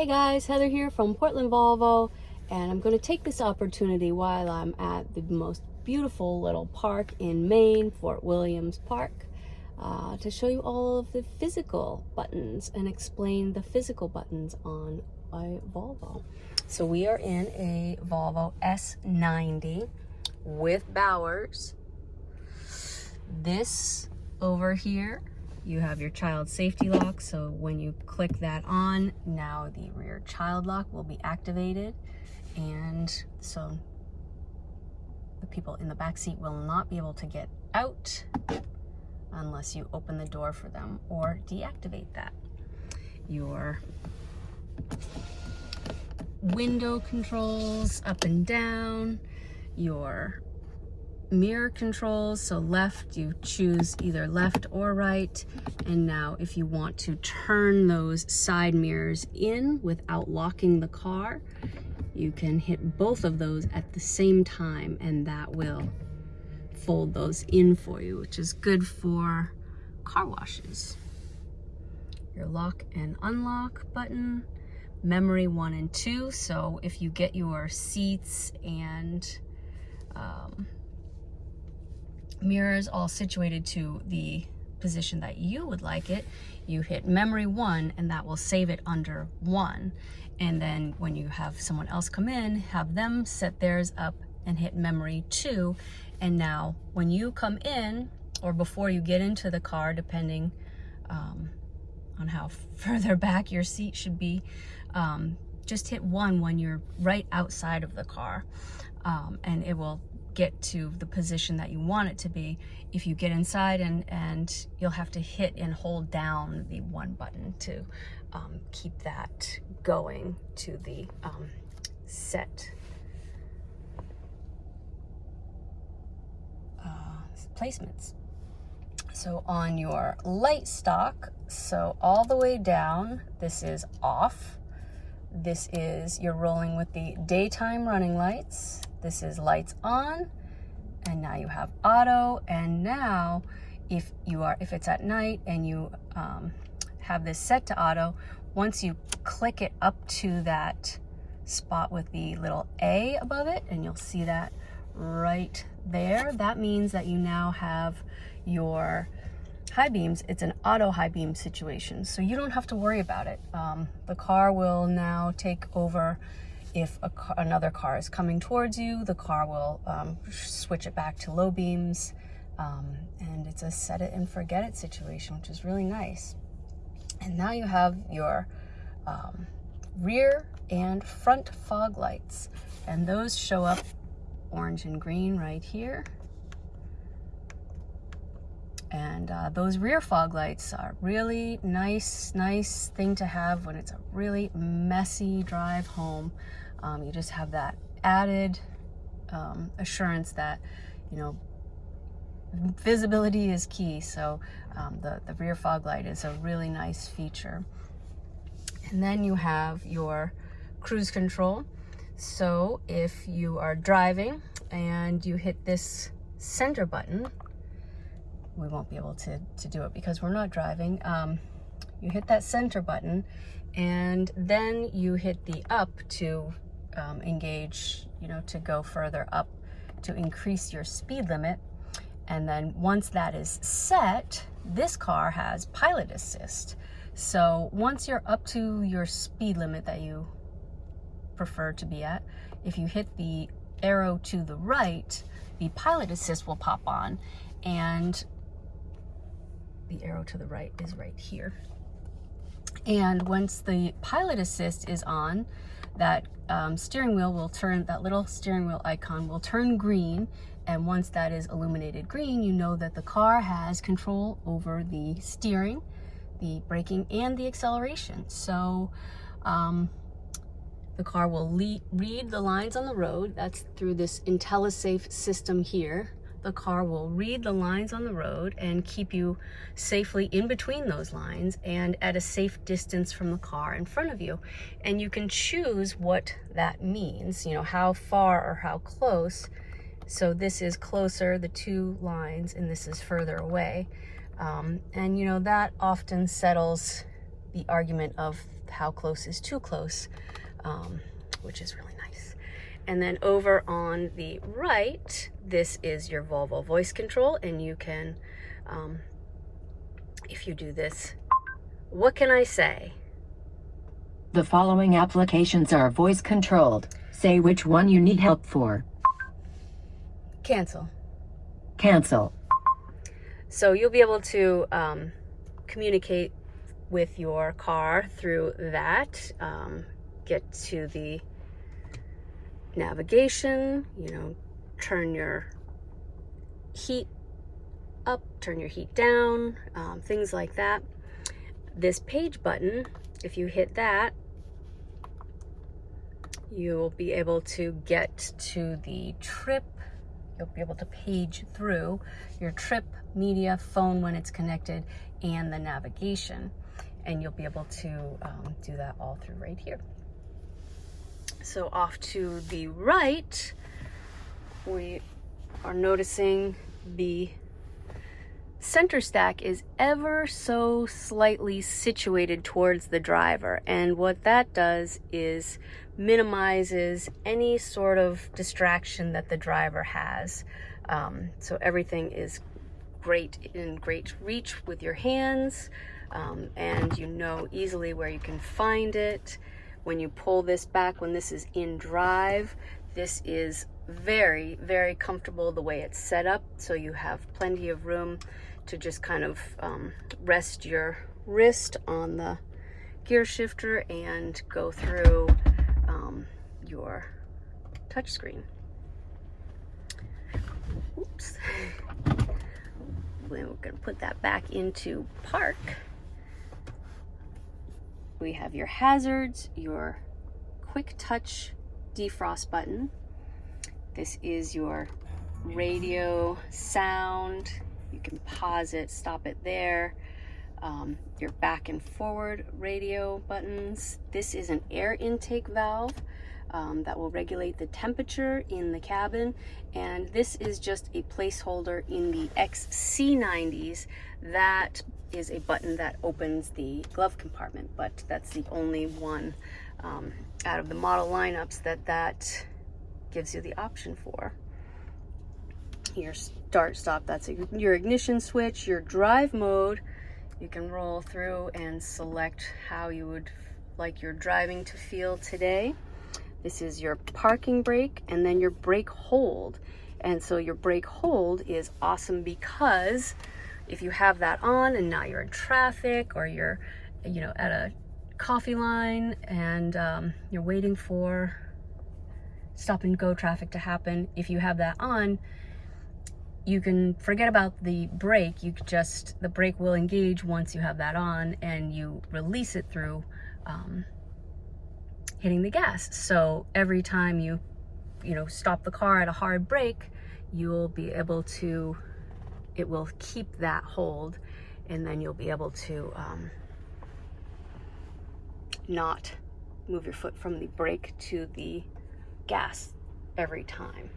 Hey guys, Heather here from Portland Volvo, and I'm going to take this opportunity while I'm at the most beautiful little park in Maine, Fort Williams Park, uh, to show you all of the physical buttons and explain the physical buttons on a Volvo. So we are in a Volvo S90 with Bowers. This over here you have your child safety lock so when you click that on now the rear child lock will be activated. And so the people in the back seat will not be able to get out unless you open the door for them or deactivate that. Your window controls up and down your mirror controls. So left, you choose either left or right. And now if you want to turn those side mirrors in without locking the car, you can hit both of those at the same time and that will fold those in for you, which is good for car washes. Your lock and unlock button, memory one and two. So if you get your seats and um, mirrors all situated to the position that you would like it, you hit memory one and that will save it under one. And then when you have someone else come in, have them set theirs up and hit memory two. And now when you come in or before you get into the car, depending um, on how further back your seat should be, um, just hit one when you're right outside of the car um, and it will get to the position that you want it to be if you get inside and and you'll have to hit and hold down the one button to um, keep that going to the um, set. Uh, placements. So on your light stock so all the way down this is off. This is you're rolling with the daytime running lights this is lights on and now you have auto and now if you are if it's at night and you um, have this set to auto once you click it up to that spot with the little A above it and you'll see that right there that means that you now have your high beams. It's an auto high beam situation so you don't have to worry about it. Um, the car will now take over if car, another car is coming towards you, the car will um, switch it back to low beams. Um, and it's a set it and forget it situation, which is really nice. And now you have your um, rear and front fog lights. And those show up orange and green right here. And uh, those rear fog lights are really nice, nice thing to have when it's a really messy drive home. Um, you just have that added um, assurance that, you know, visibility is key. So um, the, the rear fog light is a really nice feature. And then you have your cruise control. So if you are driving and you hit this center button, we won't be able to, to do it because we're not driving. Um, you hit that center button and then you hit the up to um, engage, you know, to go further up to increase your speed limit. And then once that is set, this car has pilot assist. So once you're up to your speed limit that you prefer to be at, if you hit the arrow to the right, the pilot assist will pop on and the arrow to the right is right here. And once the pilot assist is on, that um, steering wheel will turn, that little steering wheel icon will turn green. And once that is illuminated green, you know that the car has control over the steering, the braking, and the acceleration. So um, the car will read the lines on the road. That's through this IntelliSafe system here the car will read the lines on the road and keep you safely in between those lines and at a safe distance from the car in front of you. And you can choose what that means, you know, how far or how close. So this is closer, the two lines, and this is further away. Um, and you know, that often settles the argument of how close is too close, um, which is really nice. And then over on the right, this is your Volvo voice control, and you can, um, if you do this, what can I say? The following applications are voice controlled. Say which one you need help for. Cancel. Cancel. So you'll be able to um, communicate with your car through that. Um, get to the navigation, you know, turn your heat up, turn your heat down, um, things like that. This page button, if you hit that, you'll be able to get to the trip. You'll be able to page through your trip media phone when it's connected and the navigation. And you'll be able to um, do that all through right here so off to the right we are noticing the center stack is ever so slightly situated towards the driver. And what that does is minimizes any sort of distraction that the driver has. Um, so everything is great in great reach with your hands um, and you know easily where you can find it when you pull this back when this is in drive this is very very comfortable the way it's set up so you have plenty of room to just kind of um, rest your wrist on the gear shifter and go through um, your touchscreen. Oops. We're going to put that back into park. We have your hazards, your quick touch defrost button. This is your radio sound you can pause it, stop it there. Um, your back and forward radio buttons. This is an air intake valve um, that will regulate the temperature in the cabin. And this is just a placeholder in the XC90s. That is a button that opens the glove compartment, but that's the only one um, out of the model lineups that that gives you the option for. Your start stop that's your ignition switch your drive mode. You can roll through and select how you would like your driving to feel today. This is your parking brake and then your brake hold. And so your brake hold is awesome because if you have that on and now you're in traffic or you're you know at a coffee line and um, you're waiting for stop and go traffic to happen if you have that on you can forget about the brake. You just, the brake will engage once you have that on and you release it through um, hitting the gas. So every time you, you know, stop the car at a hard brake, you'll be able to, it will keep that hold and then you'll be able to um, not move your foot from the brake to the gas every time.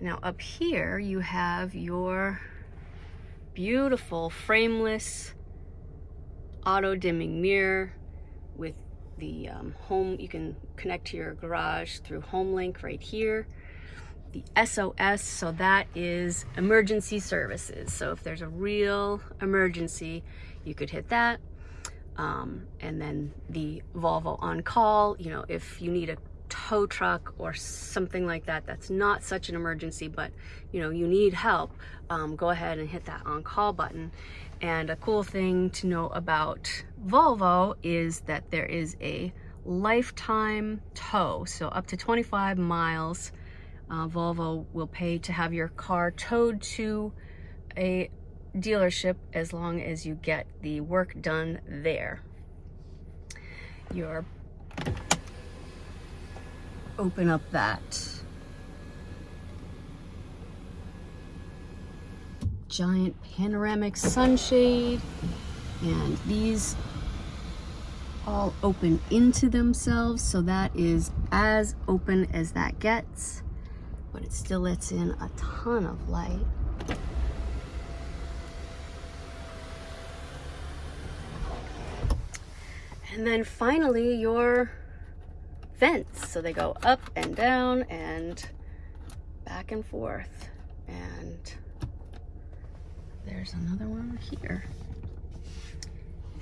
Now up here you have your beautiful frameless auto dimming mirror with the um, home, you can connect to your garage through HomeLink right here. The SOS, so that is emergency services. So if there's a real emergency, you could hit that. Um, and then the Volvo on call, you know, if you need a tow truck or something like that that's not such an emergency but you know you need help um, go ahead and hit that on call button and a cool thing to know about Volvo is that there is a lifetime tow so up to 25 miles uh, Volvo will pay to have your car towed to a dealership as long as you get the work done there. Your open up that giant panoramic sunshade and these all open into themselves so that is as open as that gets but it still lets in a ton of light And then finally your vents. So they go up and down and back and forth. And there's another one here.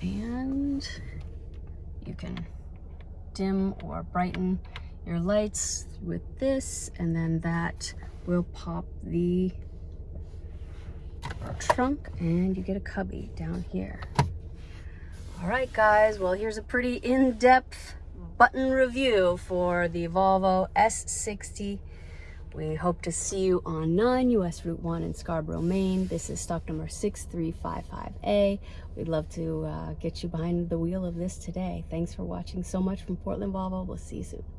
And you can dim or brighten your lights with this and then that will pop the trunk and you get a cubby down here. All right, guys, well, here's a pretty in-depth button review for the Volvo S60. We hope to see you on 9 US Route 1 in Scarborough, Maine. This is stock number 6355A. We'd love to uh, get you behind the wheel of this today. Thanks for watching so much from Portland Volvo. We'll see you soon.